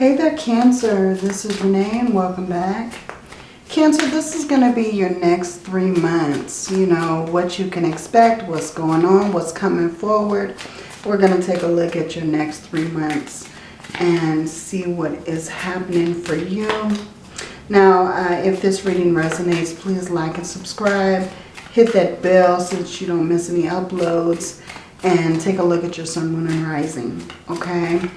Hey there, Cancer. This is Renee and welcome back. Cancer, this is going to be your next three months. You know, what you can expect, what's going on, what's coming forward. We're going to take a look at your next three months and see what is happening for you. Now, uh, if this reading resonates, please like and subscribe. Hit that bell so that you don't miss any uploads. And take a look at your sun, moon, and rising. Okay?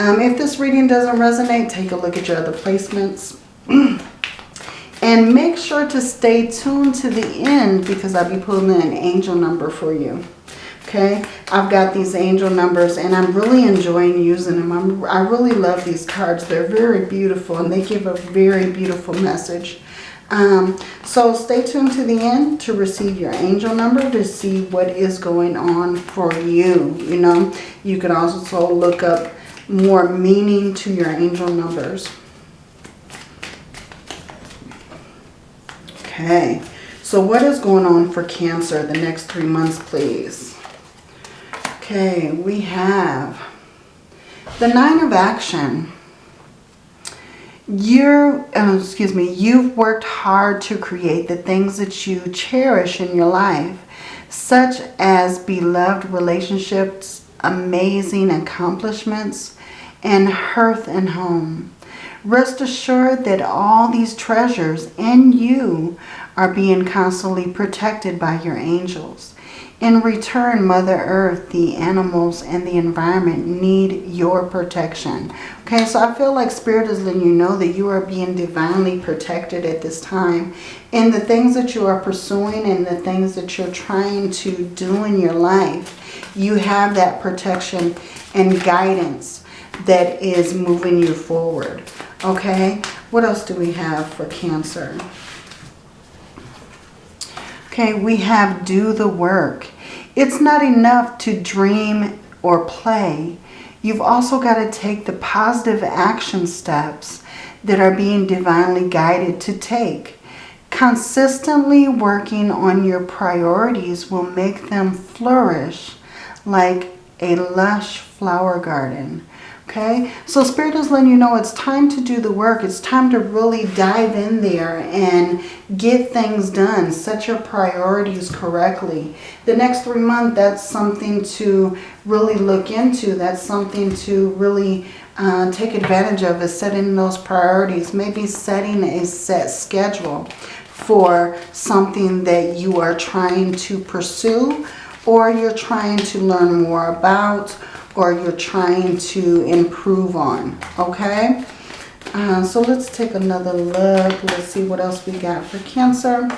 Um, if this reading doesn't resonate, take a look at your other placements. and make sure to stay tuned to the end because I'll be pulling an angel number for you. Okay, I've got these angel numbers and I'm really enjoying using them. I'm, I really love these cards. They're very beautiful and they give a very beautiful message. Um, so stay tuned to the end to receive your angel number to see what is going on for you. You know, you can also look up more meaning to your angel numbers. Okay, so what is going on for Cancer the next three months, please? Okay, we have the Nine of Action. You're, uh, excuse me, you've worked hard to create the things that you cherish in your life, such as beloved relationships, amazing accomplishments, and hearth and home. Rest assured that all these treasures and you are being constantly protected by your angels. In return, Mother Earth, the animals, and the environment need your protection. Okay, so I feel like Spirit is letting you know that you are being divinely protected at this time. In the things that you are pursuing and the things that you're trying to do in your life, you have that protection and guidance that is moving you forward. Okay, what else do we have for Cancer? Okay, we have do the work. It's not enough to dream or play. You've also got to take the positive action steps that are being divinely guided to take. Consistently working on your priorities will make them flourish like a lush flower garden. Okay, so Spirit is letting you know it's time to do the work. It's time to really dive in there and get things done. Set your priorities correctly. The next three months, that's something to really look into. That's something to really uh, take advantage of is setting those priorities. Maybe setting a set schedule for something that you are trying to pursue or you're trying to learn more about or you're trying to improve on. Okay? Uh, so let's take another look. Let's see what else we got for Cancer.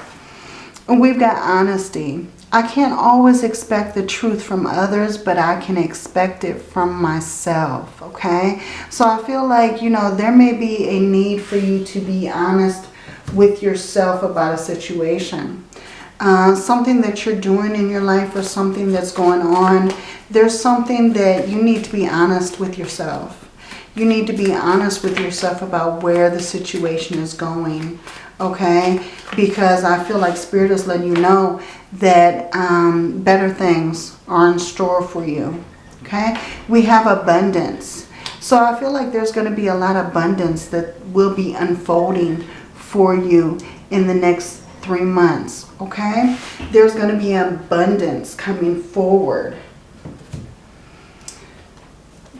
We've got honesty. I can't always expect the truth from others, but I can expect it from myself, okay? So I feel like, you know, there may be a need for you to be honest with yourself about a situation. Uh, something that you're doing in your life or something that's going on there's something that you need to be honest with yourself. You need to be honest with yourself about where the situation is going, okay? Because I feel like Spirit is letting you know that um, better things are in store for you, okay? We have abundance. So I feel like there's going to be a lot of abundance that will be unfolding for you in the next three months, okay? There's going to be abundance coming forward,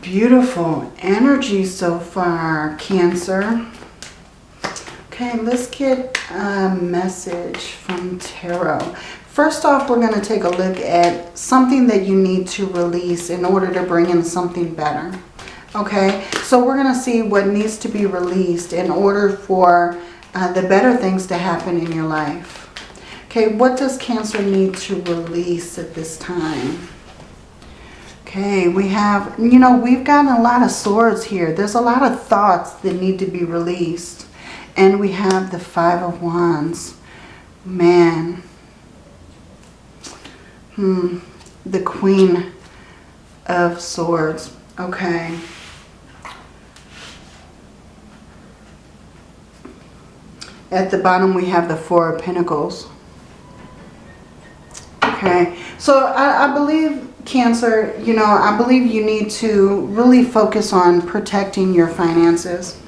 Beautiful energy so far, Cancer. Okay, let's get a message from Tarot. First off, we're going to take a look at something that you need to release in order to bring in something better. Okay, so we're going to see what needs to be released in order for uh, the better things to happen in your life. Okay, what does Cancer need to release at this time? Okay, we have, you know, we've gotten a lot of swords here. There's a lot of thoughts that need to be released. And we have the Five of Wands. Man. Hmm. The Queen of Swords. Okay. At the bottom we have the Four of Pentacles. Okay. So I, I believe Cancer, you know, I believe you need to really focus on protecting your finances.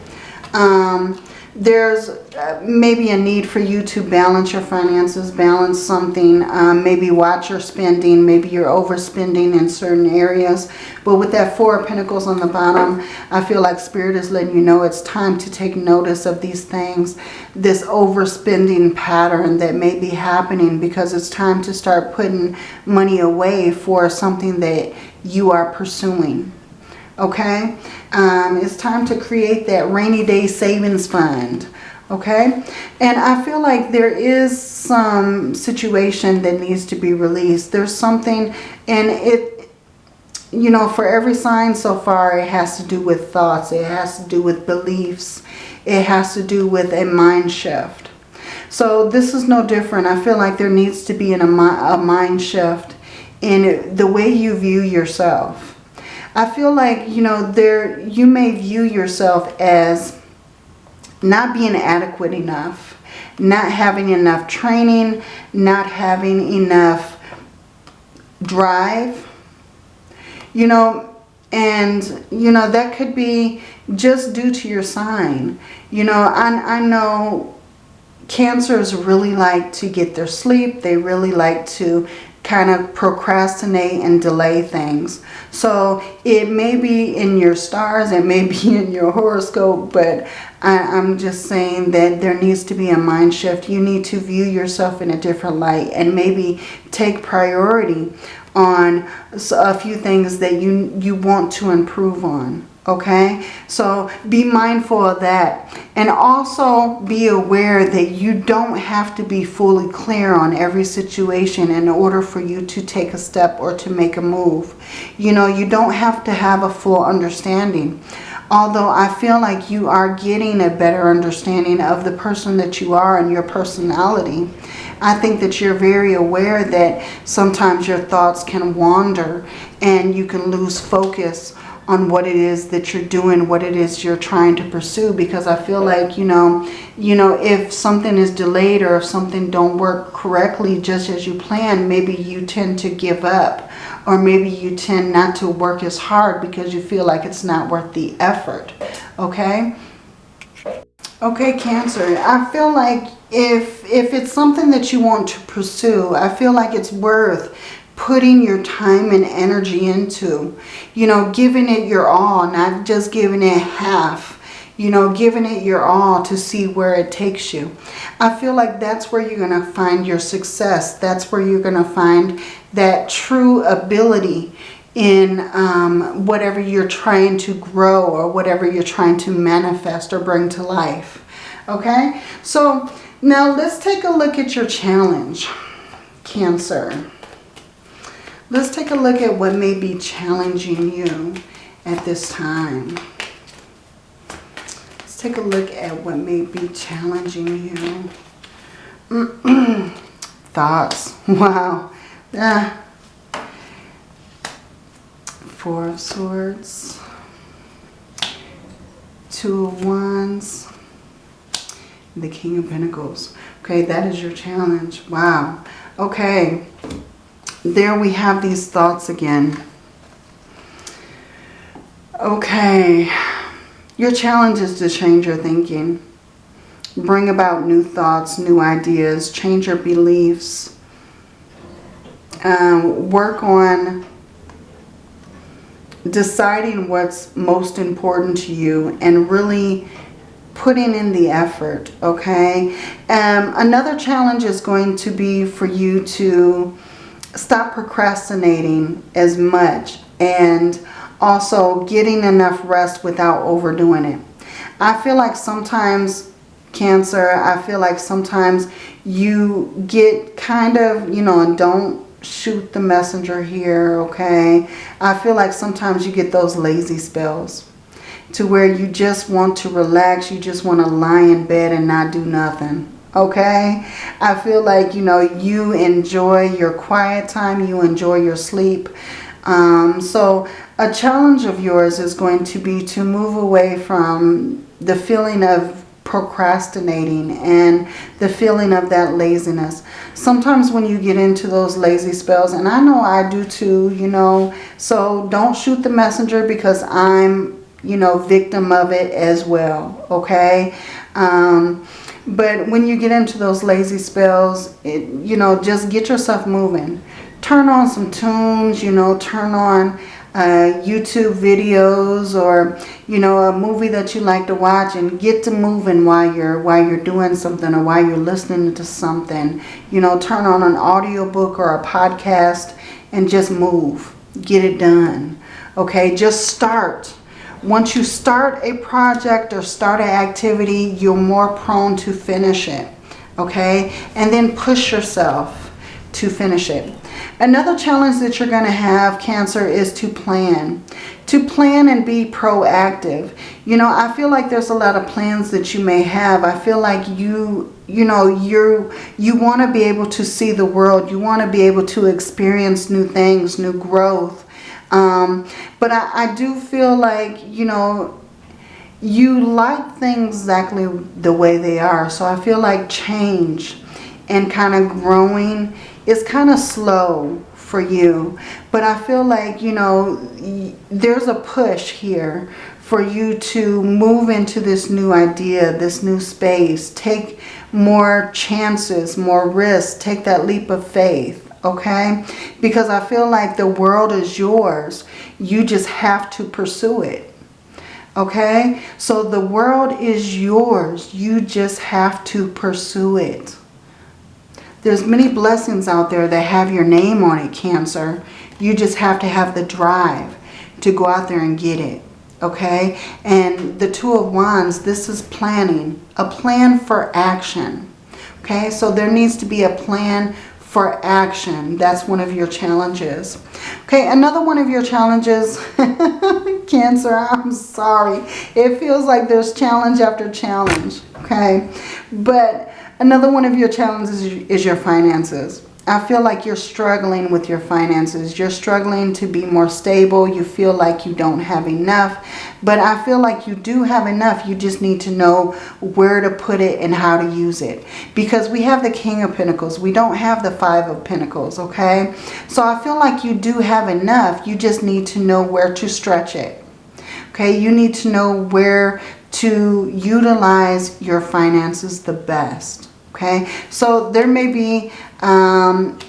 Um, there's uh, maybe a need for you to balance your finances, balance something, um, maybe watch your spending, maybe you're overspending in certain areas. But with that Four of Pentacles on the bottom, I feel like Spirit is letting you know it's time to take notice of these things, this overspending pattern that may be happening because it's time to start putting money away for something that you are pursuing okay? Um, it's time to create that rainy day savings fund, okay? And I feel like there is some situation that needs to be released. There's something, and it, you know, for every sign so far, it has to do with thoughts. It has to do with beliefs. It has to do with a mind shift. So this is no different. I feel like there needs to be an, a mind shift in the way you view yourself I feel like, you know, there you may view yourself as not being adequate enough, not having enough training, not having enough drive, you know, and, you know, that could be just due to your sign. You know, I, I know cancers really like to get their sleep. They really like to kind of procrastinate and delay things. So it may be in your stars, it may be in your horoscope, but I, am just saying that there needs to be a mind shift. You need to view yourself in a different light and maybe take priority on a few things that you, you want to improve on okay? So be mindful of that. And also be aware that you don't have to be fully clear on every situation in order for you to take a step or to make a move. You know you don't have to have a full understanding. Although I feel like you are getting a better understanding of the person that you are and your personality I think that you're very aware that sometimes your thoughts can wander and you can lose focus on what it is that you're doing, what it is you're trying to pursue. Because I feel like, you know, you know, if something is delayed or if something don't work correctly just as you plan, maybe you tend to give up. Or maybe you tend not to work as hard because you feel like it's not worth the effort. Okay? Okay, Cancer. I feel like if, if it's something that you want to pursue, I feel like it's worth putting your time and energy into. You know, giving it your all, not just giving it half. You know, giving it your all to see where it takes you. I feel like that's where you're going to find your success. That's where you're going to find that true ability in um, whatever you're trying to grow or whatever you're trying to manifest or bring to life. Okay? So now let's take a look at your challenge, Cancer. Let's take a look at what may be challenging you at this time. Let's take a look at what may be challenging you. Thoughts. Wow. Ah. Four of Swords. Two of Wands. The King of Pentacles. Okay, that is your challenge. Wow. Okay there we have these thoughts again. Okay, your challenge is to change your thinking. Bring about new thoughts, new ideas, change your beliefs. Um, work on deciding what's most important to you and really putting in the effort, okay? Um, another challenge is going to be for you to stop procrastinating as much and also getting enough rest without overdoing it. I feel like sometimes Cancer, I feel like sometimes you get kind of, you know, and don't shoot the messenger here, okay? I feel like sometimes you get those lazy spells to where you just want to relax, you just want to lie in bed and not do nothing okay i feel like you know you enjoy your quiet time you enjoy your sleep um, so a challenge of yours is going to be to move away from the feeling of procrastinating and the feeling of that laziness. Sometimes when you get into those lazy spells, and I know I do too, you know, so don't shoot the messenger because I'm, you know, victim of it as well, okay? Um, but when you get into those lazy spells, it, you know, just get yourself moving. Turn on some tunes, you know, turn on uh, YouTube videos or, you know, a movie that you like to watch and get to moving while you're, while you're doing something or while you're listening to something. You know, turn on an audiobook or a podcast and just move. Get it done. Okay, just start. Once you start a project or start an activity, you're more prone to finish it. Okay, and then push yourself to finish it. Another challenge that you're going to have, Cancer, is to plan. To plan and be proactive. You know, I feel like there's a lot of plans that you may have. I feel like you, you know, you you want to be able to see the world. You want to be able to experience new things, new growth. Um, but I, I do feel like, you know, you like things exactly the way they are. So I feel like change and kind of growing is kind of slow for you. But I feel like, you know, there's a push here for you to move into this new idea, this new space. Take more chances, more risks. Take that leap of faith, okay? Because I feel like the world is yours. You just have to pursue it. Okay? So the world is yours. You just have to pursue it. There's many blessings out there that have your name on it, Cancer. You just have to have the drive to go out there and get it. Okay? And the Two of Wands, this is planning. A plan for action. Okay? So there needs to be a plan for action. That's one of your challenges. Okay, another one of your challenges, Cancer, I'm sorry. It feels like there's challenge after challenge, okay? But Another one of your challenges is your finances. I feel like you're struggling with your finances. You're struggling to be more stable. You feel like you don't have enough. But I feel like you do have enough. You just need to know where to put it and how to use it. Because we have the King of Pentacles. We don't have the Five of Pentacles, okay? So I feel like you do have enough. You just need to know where to stretch it. Okay, you need to know where to utilize your finances the best. Okay, so there may be, um,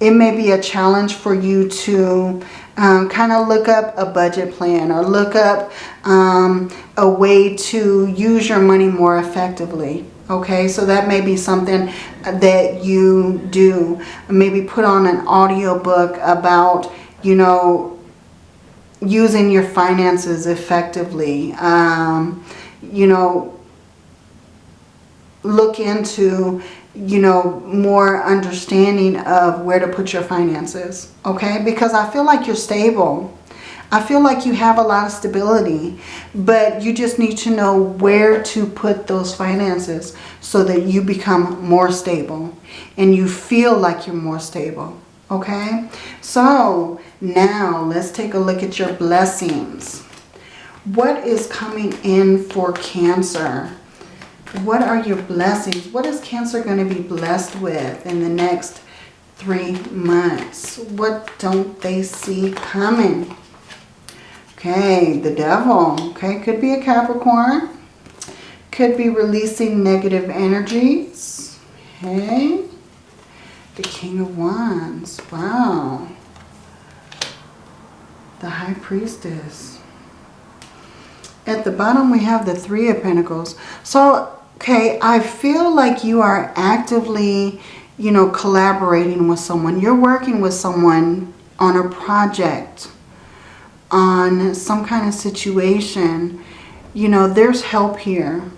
it may be a challenge for you to um, kind of look up a budget plan or look up um, a way to use your money more effectively. Okay, so that may be something that you do. Maybe put on an audio book about, you know, using your finances effectively. Um, you know, look into, you know, more understanding of where to put your finances. Okay? Because I feel like you're stable. I feel like you have a lot of stability, but you just need to know where to put those finances so that you become more stable and you feel like you're more stable. Okay, so now let's take a look at your blessings. What is coming in for Cancer? What are your blessings? What is Cancer going to be blessed with in the next three months? What don't they see coming? Okay, the devil. Okay, could be a Capricorn. Could be releasing negative energies. Okay. The King of Wands. Wow. The High Priestess. At the bottom we have the Three of Pentacles. So, okay, I feel like you are actively, you know, collaborating with someone. You're working with someone on a project, on some kind of situation. You know, there's help here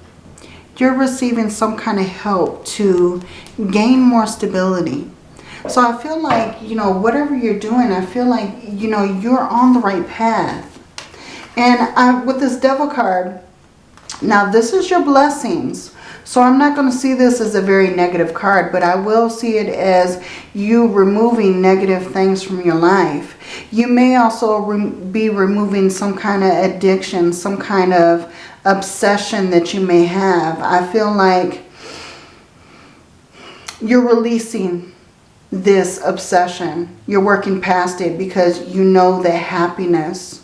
you're receiving some kind of help to gain more stability. So I feel like, you know, whatever you're doing, I feel like, you know, you're on the right path. And I, with this devil card, now this is your blessings. So I'm not going to see this as a very negative card, but I will see it as you removing negative things from your life. You may also re be removing some kind of addiction, some kind of obsession that you may have. I feel like you're releasing this obsession. You're working past it because you know that happiness,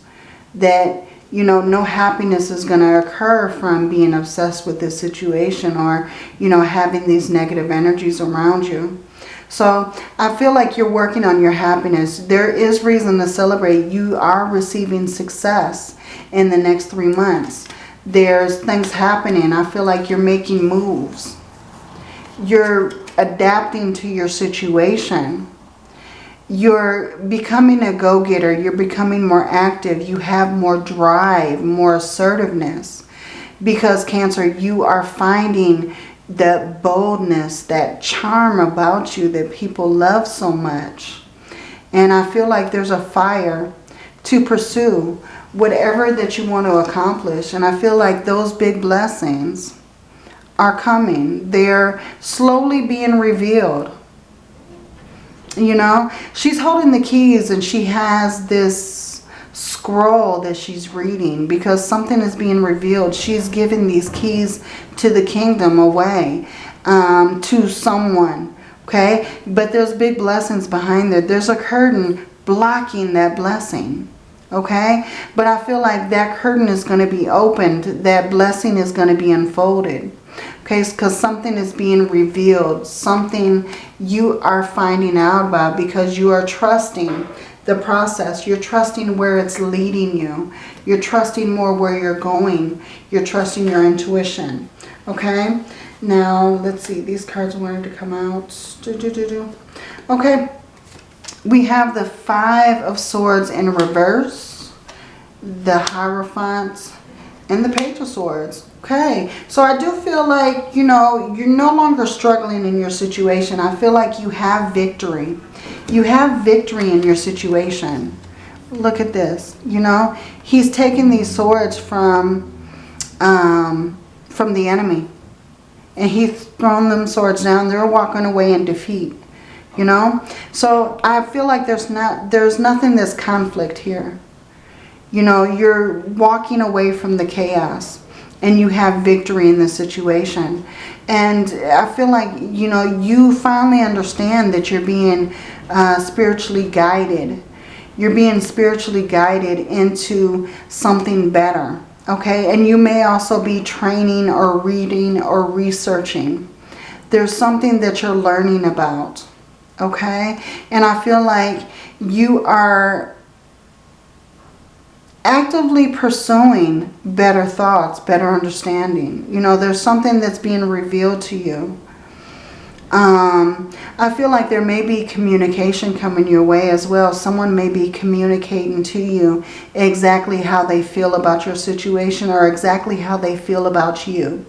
that, you know, no happiness is going to occur from being obsessed with this situation or, you know, having these negative energies around you. So I feel like you're working on your happiness. There is reason to celebrate. You are receiving success in the next three months. There's things happening. I feel like you're making moves. You're adapting to your situation. You're becoming a go-getter. You're becoming more active. You have more drive, more assertiveness. Because Cancer, you are finding that boldness, that charm about you that people love so much. And I feel like there's a fire to pursue whatever that you want to accomplish. And I feel like those big blessings are coming. They're slowly being revealed. You know, she's holding the keys and she has this scroll that she's reading because something is being revealed. She's giving these keys to the kingdom away um, to someone. Okay, but there's big blessings behind there. There's a curtain blocking that blessing okay but I feel like that curtain is going to be opened that blessing is going to be unfolded Okay, because something is being revealed. Something you are finding out about because you are trusting the process. You're trusting where it's leading you. You're trusting more where you're going. You're trusting your intuition. Okay, now let's see. These cards wanted to come out. Do, do, do. Okay, we have the Five of Swords in reverse, the Hierophant, and the Page of Swords. Okay, so I do feel like, you know, you're no longer struggling in your situation. I feel like you have victory. You have victory in your situation. Look at this, you know. He's taking these swords from, um, from the enemy. And he's thrown them swords down. They're walking away in defeat, you know. So I feel like there's not, there's nothing that's conflict here. You know, you're walking away from the chaos and you have victory in the situation. And I feel like, you know, you finally understand that you're being uh, spiritually guided. You're being spiritually guided into something better. Okay, and you may also be training or reading or researching. There's something that you're learning about. Okay, and I feel like you are actively pursuing better thoughts, better understanding. You know, there's something that's being revealed to you. Um, I feel like there may be communication coming your way as well. Someone may be communicating to you exactly how they feel about your situation or exactly how they feel about you.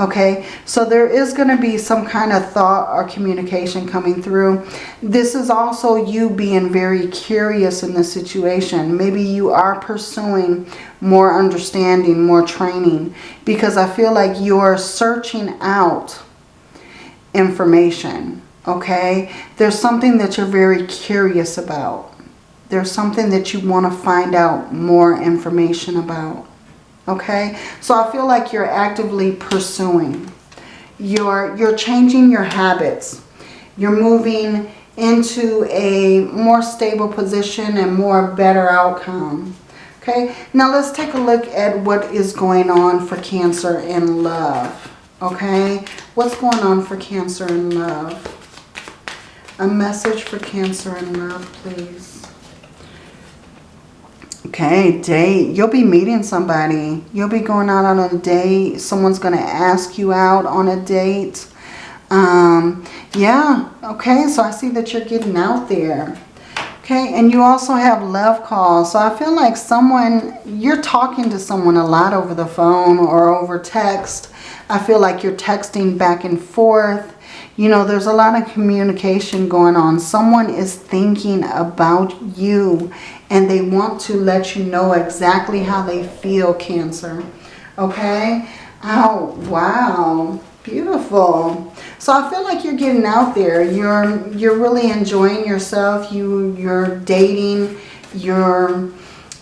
Okay, so there is going to be some kind of thought or communication coming through. This is also you being very curious in the situation. Maybe you are pursuing more understanding, more training. Because I feel like you're searching out information. Okay, there's something that you're very curious about. There's something that you want to find out more information about. Okay, so I feel like you're actively pursuing. You're, you're changing your habits. You're moving into a more stable position and more better outcome. Okay, now let's take a look at what is going on for Cancer in love. Okay, what's going on for Cancer in love? A message for Cancer in love, please. Okay, date. You'll be meeting somebody. You'll be going out on a date. Someone's going to ask you out on a date. Um, yeah, okay, so I see that you're getting out there. Okay, and you also have love calls. So I feel like someone, you're talking to someone a lot over the phone or over text. I feel like you're texting back and forth. You know, there's a lot of communication going on. Someone is thinking about you and they want to let you know exactly how they feel, Cancer. Okay? Oh, wow. Beautiful. So I feel like you're getting out there. You're you're really enjoying yourself. You you're dating. You're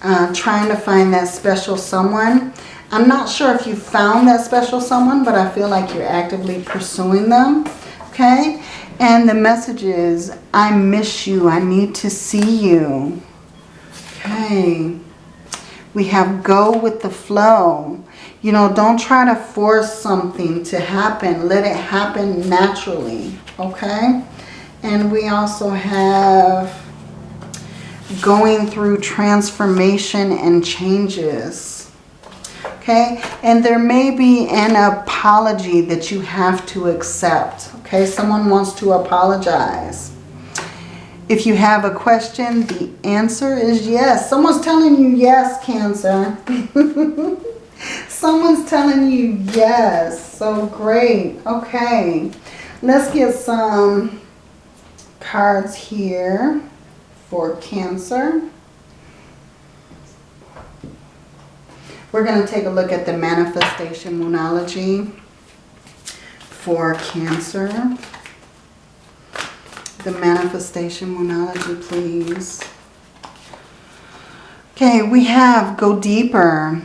uh, trying to find that special someone. I'm not sure if you found that special someone, but I feel like you're actively pursuing them. Okay? And the message is, I miss you. I need to see you. Okay. We have go with the flow. You know, don't try to force something to happen. Let it happen naturally. Okay? And we also have going through transformation and changes. Okay? And there may be an apology that you have to accept. Okay? Someone wants to apologize. If you have a question, the answer is yes. Someone's telling you yes, Cancer. Someone's telling you yes. So great. Okay. Let's get some cards here for Cancer. We're going to take a look at the manifestation moonology for Cancer. The manifestation moonology, please. Okay, we have go deeper.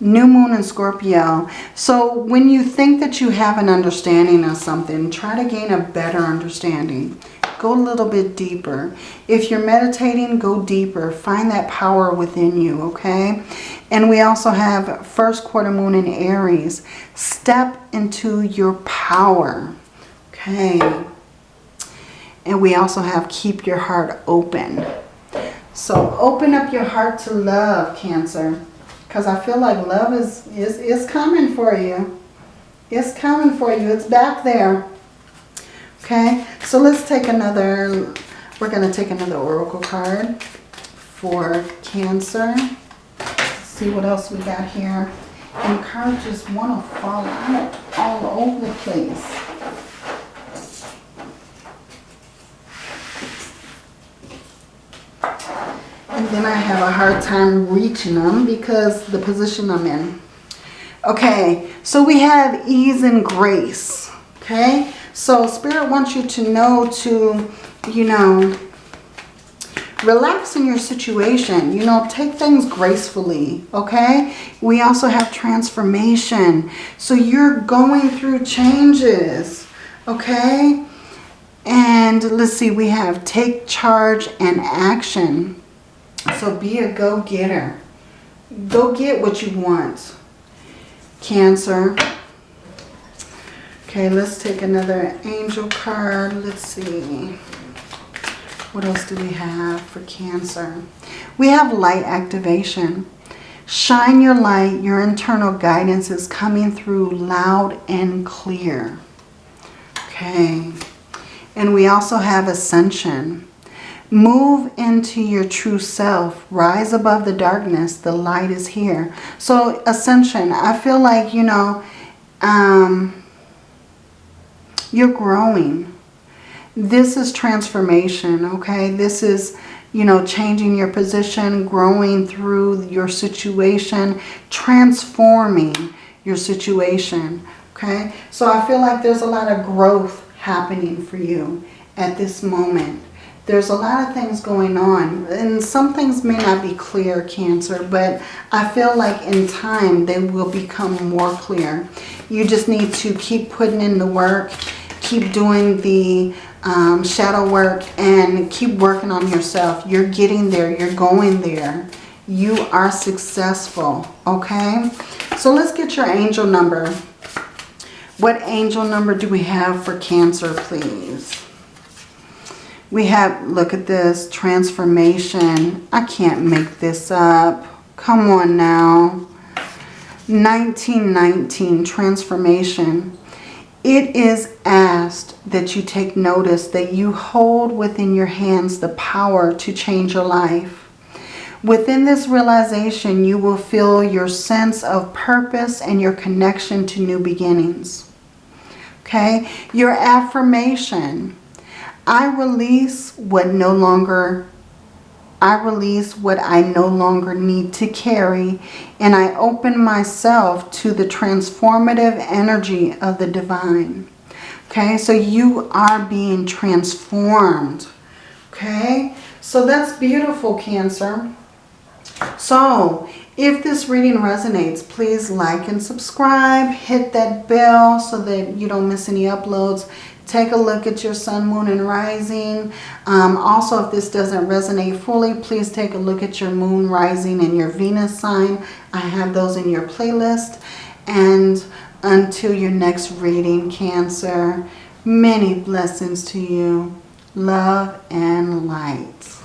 New moon in Scorpio. So when you think that you have an understanding of something, try to gain a better understanding. Go a little bit deeper. If you're meditating, go deeper. Find that power within you, okay? And we also have first quarter moon in Aries. Step into your power, okay? And we also have keep your heart open. So open up your heart to love, Cancer. Because I feel like love is, is, is coming for you. It's coming for you. It's back there. Okay, so let's take another, we're going to take another oracle card for Cancer. see what else we got here. And cards just want to fall out all over the place. And then I have a hard time reaching them because the position I'm in. Okay, so we have ease and grace. Okay, so Spirit wants you to know to, you know, relax in your situation. You know, take things gracefully, okay? We also have transformation. So you're going through changes, okay? And let's see, we have take charge and action. So be a go-getter. Go get what you want. Cancer. Okay, let's take another angel card. Let's see. What else do we have for Cancer? We have light activation. Shine your light. Your internal guidance is coming through loud and clear. Okay. And we also have ascension. Move into your true self. Rise above the darkness. The light is here. So ascension, I feel like, you know, um, you're growing. This is transformation, okay? This is, you know, changing your position, growing through your situation, transforming your situation, okay? So I feel like there's a lot of growth happening for you at this moment. There's a lot of things going on and some things may not be clear, Cancer, but I feel like in time they will become more clear. You just need to keep putting in the work keep doing the um, shadow work and keep working on yourself. You're getting there. You're going there. You are successful. Okay? So let's get your angel number. What angel number do we have for Cancer, please? We have, look at this, transformation. I can't make this up. Come on now. 1919, transformation. It is asked that you take notice that you hold within your hands the power to change your life. Within this realization, you will feel your sense of purpose and your connection to new beginnings. Okay? Your affirmation. I release what no longer I release what I no longer need to carry and I open myself to the transformative energy of the divine. Okay, so you are being transformed. Okay, so that's beautiful, Cancer. So If this reading resonates, please like and subscribe. Hit that bell so that you don't miss any uploads. Take a look at your sun, moon, and rising. Um, also, if this doesn't resonate fully, please take a look at your moon, rising, and your Venus sign. I have those in your playlist. And until your next reading, Cancer, many blessings to you. Love and light.